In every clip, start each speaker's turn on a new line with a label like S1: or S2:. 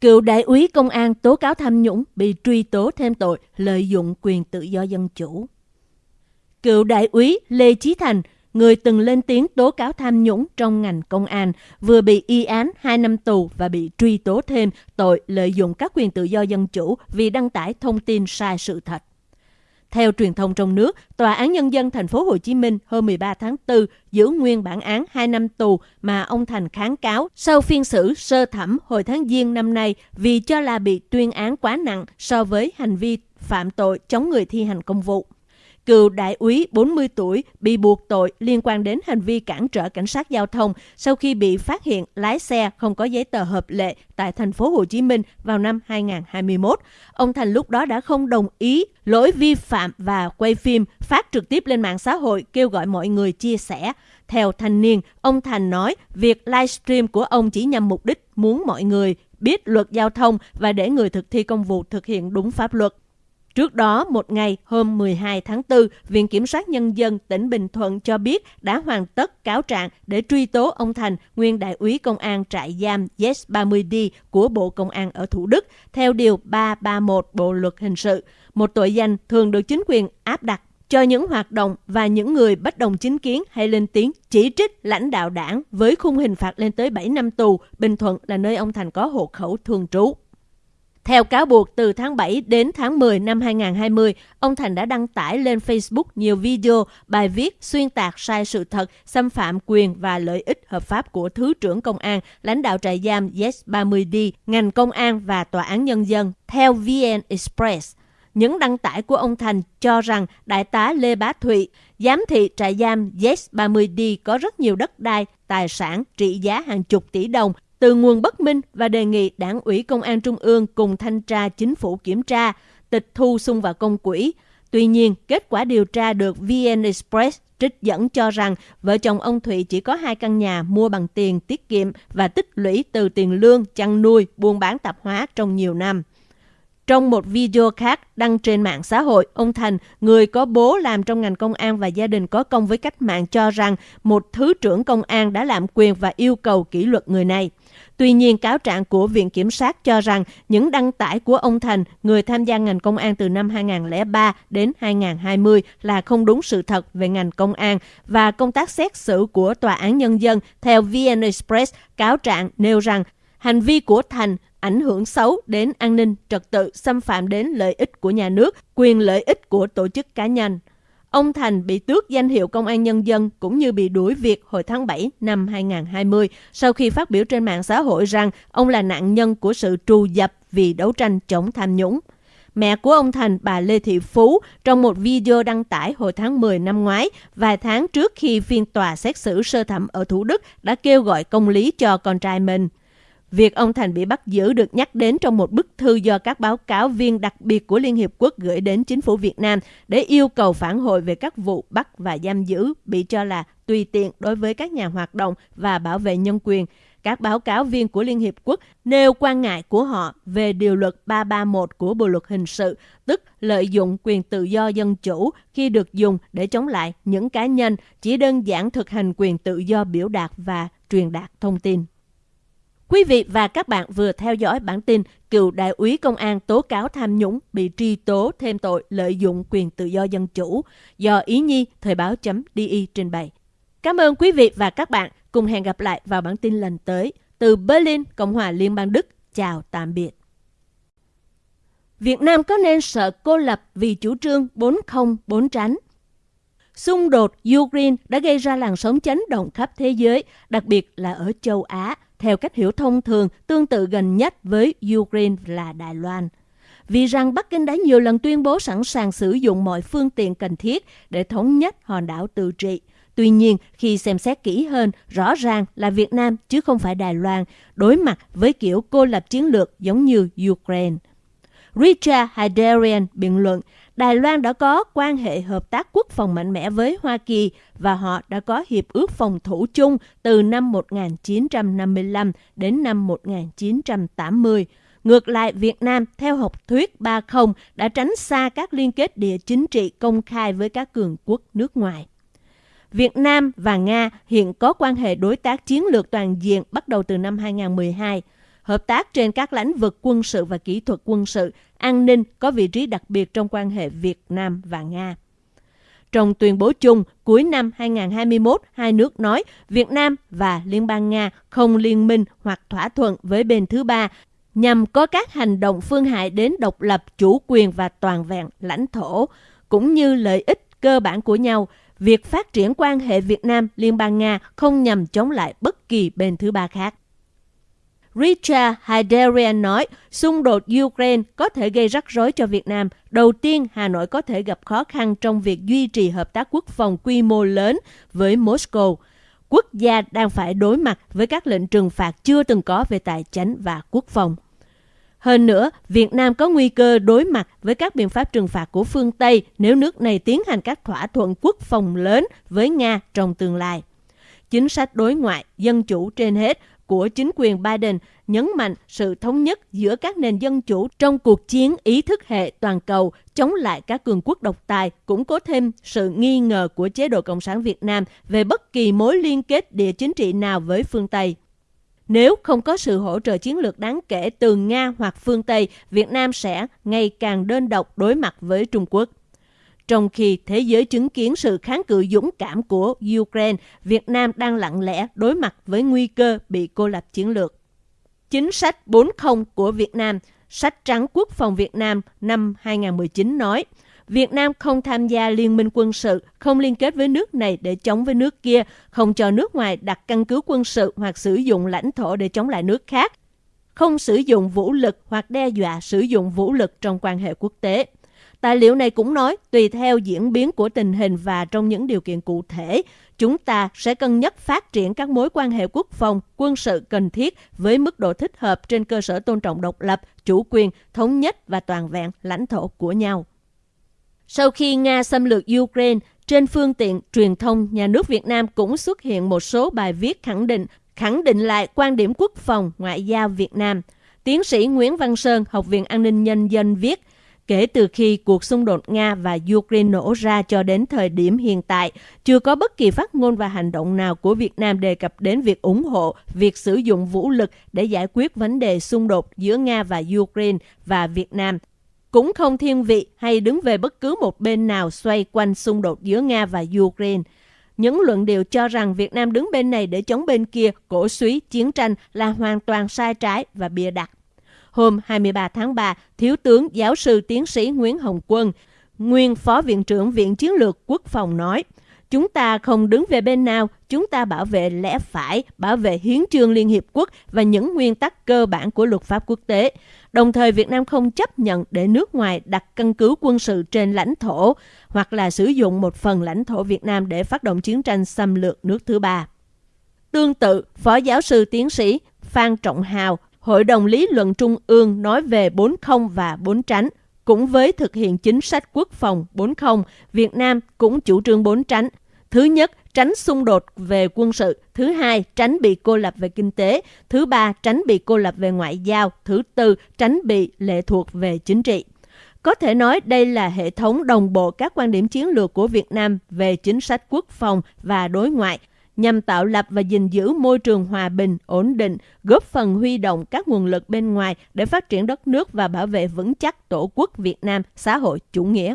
S1: Cựu đại úy công an tố cáo tham nhũng bị truy tố thêm tội lợi dụng quyền tự do dân chủ. Cựu đại úy Lê Chí Thành, người từng lên tiếng tố cáo tham nhũng trong ngành công an, vừa bị y án 2 năm tù và bị truy tố thêm tội lợi dụng các quyền tự do dân chủ vì đăng tải thông tin sai sự thật. Theo truyền thông trong nước, Tòa án Nhân dân thành phố Hồ Chí Minh hôm 13 tháng 4 giữ nguyên bản án 2 năm tù mà ông Thành kháng cáo sau phiên xử sơ thẩm hồi tháng Giêng năm nay vì cho là bị tuyên án quá nặng so với hành vi phạm tội chống người thi hành công vụ cựu đại úy 40 tuổi bị buộc tội liên quan đến hành vi cản trở cảnh sát giao thông sau khi bị phát hiện lái xe không có giấy tờ hợp lệ tại thành phố Hồ Chí Minh vào năm 2021. Ông Thành lúc đó đã không đồng ý lỗi vi phạm và quay phim phát trực tiếp lên mạng xã hội kêu gọi mọi người chia sẻ. Theo thanh niên, ông Thành nói việc livestream của ông chỉ nhằm mục đích muốn mọi người biết luật giao thông và để người thực thi công vụ thực hiện đúng pháp luật. Trước đó, một ngày hôm 12 tháng 4, Viện Kiểm sát Nhân dân tỉnh Bình Thuận cho biết đã hoàn tất cáo trạng để truy tố ông Thành, nguyên đại úy công an trại giam Yes 30D của Bộ Công an ở Thủ Đức, theo Điều 331 Bộ Luật Hình sự. Một tội danh thường được chính quyền áp đặt cho những hoạt động và những người bất đồng chính kiến hay lên tiếng chỉ trích lãnh đạo đảng với khung hình phạt lên tới 7 năm tù. Bình Thuận là nơi ông Thành có hộ khẩu thường trú. Theo cáo buộc, từ tháng 7 đến tháng 10 năm 2020, ông Thành đã đăng tải lên Facebook nhiều video, bài viết xuyên tạc sai sự thật, xâm phạm quyền và lợi ích hợp pháp của Thứ trưởng Công an, lãnh đạo trại giam Yes30D, ngành công an và tòa án nhân dân. Theo VN Express, những đăng tải của ông Thành cho rằng Đại tá Lê Bá Thụy, giám thị trại giam Yes30D có rất nhiều đất đai, tài sản trị giá hàng chục tỷ đồng từ nguồn bất minh và đề nghị đảng ủy công an trung ương cùng thanh tra chính phủ kiểm tra, tịch thu sung vào công quỹ. Tuy nhiên, kết quả điều tra được VN Express trích dẫn cho rằng vợ chồng ông Thụy chỉ có hai căn nhà mua bằng tiền tiết kiệm và tích lũy từ tiền lương, chăn nuôi, buôn bán tạp hóa trong nhiều năm. Trong một video khác đăng trên mạng xã hội, ông Thành, người có bố làm trong ngành công an và gia đình có công với cách mạng cho rằng một thứ trưởng công an đã lạm quyền và yêu cầu kỷ luật người này. Tuy nhiên, cáo trạng của Viện Kiểm sát cho rằng những đăng tải của ông Thành, người tham gia ngành công an từ năm 2003 đến 2020 là không đúng sự thật về ngành công an và công tác xét xử của Tòa án Nhân dân. Theo VN Express, cáo trạng nêu rằng hành vi của Thành ảnh hưởng xấu đến an ninh trật tự, xâm phạm đến lợi ích của nhà nước, quyền lợi ích của tổ chức cá nhân. Ông Thành bị tước danh hiệu công an nhân dân cũng như bị đuổi việc hồi tháng 7 năm 2020 sau khi phát biểu trên mạng xã hội rằng ông là nạn nhân của sự trù dập vì đấu tranh chống tham nhũng. Mẹ của ông Thành, bà Lê Thị Phú, trong một video đăng tải hồi tháng 10 năm ngoái, vài tháng trước khi phiên tòa xét xử sơ thẩm ở Thủ Đức đã kêu gọi công lý cho con trai mình. Việc ông Thành bị bắt giữ được nhắc đến trong một bức thư do các báo cáo viên đặc biệt của Liên Hiệp Quốc gửi đến chính phủ Việt Nam để yêu cầu phản hồi về các vụ bắt và giam giữ bị cho là tùy tiện đối với các nhà hoạt động và bảo vệ nhân quyền. Các báo cáo viên của Liên Hiệp Quốc nêu quan ngại của họ về điều luật 331 của Bộ luật hình sự, tức lợi dụng quyền tự do dân chủ khi được dùng để chống lại những cá nhân chỉ đơn giản thực hành quyền tự do biểu đạt và truyền đạt thông tin. Quý vị và các bạn vừa theo dõi bản tin cựu đại úy công an tố cáo tham nhũng bị truy tố thêm tội lợi dụng quyền tự do dân chủ do Ý Nhi Thời báo.di trình bày. Cảm ơn quý vị và các bạn. Cùng hẹn gặp lại vào bản tin lần tới. Từ Berlin, Cộng hòa Liên bang Đức. Chào tạm biệt. Việt Nam có nên sợ cô lập vì chủ trương 40 tránh? Xung đột Ukraine đã gây ra làn sóng chấn động khắp thế giới, đặc biệt là ở châu Á, theo cách hiểu thông thường tương tự gần nhất với Ukraine là Đài Loan. Vì rằng Bắc Kinh đã nhiều lần tuyên bố sẵn sàng sử dụng mọi phương tiện cần thiết để thống nhất hòn đảo tự trị. Tuy nhiên, khi xem xét kỹ hơn, rõ ràng là Việt Nam chứ không phải Đài Loan, đối mặt với kiểu cô lập chiến lược giống như Ukraine. Richard Hadarian biện luận, Đài Loan đã có quan hệ hợp tác quốc phòng mạnh mẽ với Hoa Kỳ và họ đã có hiệp ước phòng thủ chung từ năm 1955 đến năm 1980. Ngược lại, Việt Nam, theo học thuyết 30, đã tránh xa các liên kết địa chính trị công khai với các cường quốc nước ngoài. Việt Nam và Nga hiện có quan hệ đối tác chiến lược toàn diện bắt đầu từ năm 2012 hợp tác trên các lĩnh vực quân sự và kỹ thuật quân sự, an ninh có vị trí đặc biệt trong quan hệ Việt Nam và Nga. Trong tuyên bố chung cuối năm 2021, hai nước nói Việt Nam và Liên bang Nga không liên minh hoặc thỏa thuận với bên thứ ba nhằm có các hành động phương hại đến độc lập, chủ quyền và toàn vẹn lãnh thổ, cũng như lợi ích cơ bản của nhau. Việc phát triển quan hệ Việt Nam Liên bang Nga không nhằm chống lại bất kỳ bên thứ ba khác. Richard Heiderian nói, xung đột Ukraine có thể gây rắc rối cho Việt Nam. Đầu tiên, Hà Nội có thể gặp khó khăn trong việc duy trì hợp tác quốc phòng quy mô lớn với Moscow. Quốc gia đang phải đối mặt với các lệnh trừng phạt chưa từng có về tài chính và quốc phòng. Hơn nữa, Việt Nam có nguy cơ đối mặt với các biện pháp trừng phạt của phương Tây nếu nước này tiến hành các thỏa thuận quốc phòng lớn với Nga trong tương lai. Chính sách đối ngoại, dân chủ trên hết của chính quyền Biden nhấn mạnh sự thống nhất giữa các nền dân chủ trong cuộc chiến ý thức hệ toàn cầu chống lại các cường quốc độc tài, cũng có thêm sự nghi ngờ của chế độ Cộng sản Việt Nam về bất kỳ mối liên kết địa chính trị nào với phương Tây. Nếu không có sự hỗ trợ chiến lược đáng kể từ Nga hoặc phương Tây, Việt Nam sẽ ngày càng đơn độc đối mặt với Trung Quốc. Trong khi thế giới chứng kiến sự kháng cự dũng cảm của Ukraine, Việt Nam đang lặng lẽ đối mặt với nguy cơ bị cô lập chiến lược. Chính sách 40 của Việt Nam, sách trắng quốc phòng Việt Nam năm 2019 nói, Việt Nam không tham gia liên minh quân sự, không liên kết với nước này để chống với nước kia, không cho nước ngoài đặt căn cứ quân sự hoặc sử dụng lãnh thổ để chống lại nước khác, không sử dụng vũ lực hoặc đe dọa sử dụng vũ lực trong quan hệ quốc tế. Tài liệu này cũng nói, tùy theo diễn biến của tình hình và trong những điều kiện cụ thể, chúng ta sẽ cân nhắc phát triển các mối quan hệ quốc phòng, quân sự cần thiết với mức độ thích hợp trên cơ sở tôn trọng độc lập, chủ quyền, thống nhất và toàn vẹn lãnh thổ của nhau. Sau khi Nga xâm lược Ukraine, trên phương tiện truyền thông nhà nước Việt Nam cũng xuất hiện một số bài viết khẳng định khẳng định lại quan điểm quốc phòng ngoại giao Việt Nam. Tiến sĩ Nguyễn Văn Sơn, Học viện An ninh Nhân dân viết, Kể từ khi cuộc xung đột Nga và Ukraine nổ ra cho đến thời điểm hiện tại, chưa có bất kỳ phát ngôn và hành động nào của Việt Nam đề cập đến việc ủng hộ việc sử dụng vũ lực để giải quyết vấn đề xung đột giữa Nga và Ukraine và Việt Nam cũng không thiên vị hay đứng về bất cứ một bên nào xoay quanh xung đột giữa Nga và Ukraine. Những luận điệu cho rằng Việt Nam đứng bên này để chống bên kia, cổ suý, chiến tranh là hoàn toàn sai trái và bịa đặt. Hôm 23 tháng 3, Thiếu tướng giáo sư tiến sĩ Nguyễn Hồng Quân, nguyên Phó Viện trưởng Viện Chiến lược Quốc phòng nói, Chúng ta không đứng về bên nào, chúng ta bảo vệ lẽ phải, bảo vệ hiến trương Liên Hiệp Quốc và những nguyên tắc cơ bản của luật pháp quốc tế. Đồng thời Việt Nam không chấp nhận để nước ngoài đặt căn cứ quân sự trên lãnh thổ hoặc là sử dụng một phần lãnh thổ Việt Nam để phát động chiến tranh xâm lược nước thứ ba. Tương tự, Phó giáo sư tiến sĩ Phan Trọng Hào, Hội đồng Lý luận Trung ương nói về 40 và 4 tránh. Cũng với thực hiện chính sách quốc phòng 40, Việt Nam cũng chủ trương 4 tránh. Thứ nhất, tránh xung đột về quân sự. Thứ hai, tránh bị cô lập về kinh tế. Thứ ba, tránh bị cô lập về ngoại giao. Thứ tư, tránh bị lệ thuộc về chính trị. Có thể nói đây là hệ thống đồng bộ các quan điểm chiến lược của Việt Nam về chính sách quốc phòng và đối ngoại nhằm tạo lập và gìn giữ môi trường hòa bình, ổn định, góp phần huy động các nguồn lực bên ngoài để phát triển đất nước và bảo vệ vững chắc Tổ quốc Việt Nam xã hội chủ nghĩa.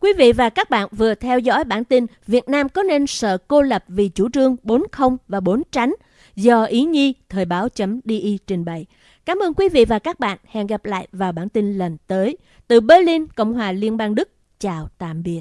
S1: Quý vị và các bạn vừa theo dõi bản tin Việt Nam có nên sợ cô lập vì chủ trương 40 và 4 tránh do Ý Nhi Thời báo.di trình bày. Cảm ơn quý vị và các bạn. Hẹn gặp lại vào bản tin lần tới. Từ Berlin, Cộng hòa Liên bang Đức. Chào tạm biệt.